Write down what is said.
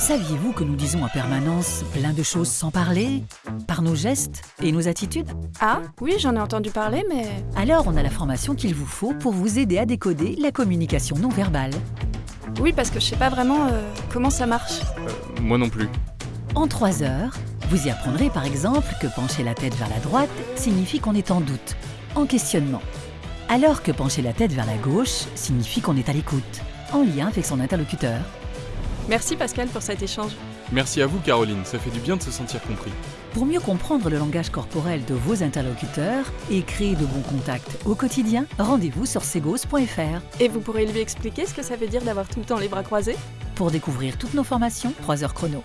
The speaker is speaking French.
Saviez-vous que nous disons en permanence plein de choses sans parler Par nos gestes et nos attitudes? Ah, oui, j'en ai entendu parler, mais... Alors on a la formation qu'il vous faut pour vous aider à décoder la communication non verbale. Oui, parce que je sais pas vraiment euh, comment ça marche. Euh, moi non plus. En trois heures, vous y apprendrez par exemple que pencher la tête vers la droite signifie qu'on est en doute, en questionnement. Alors que pencher la tête vers la gauche signifie qu'on est à l'écoute, en lien avec son interlocuteur. Merci Pascal pour cet échange. Merci à vous Caroline, ça fait du bien de se sentir compris. Pour mieux comprendre le langage corporel de vos interlocuteurs et créer de bons contacts au quotidien, rendez-vous sur segos.fr. Et vous pourrez lui expliquer ce que ça veut dire d'avoir tout le temps les bras croisés? Pour découvrir toutes nos formations, 3 heures chrono.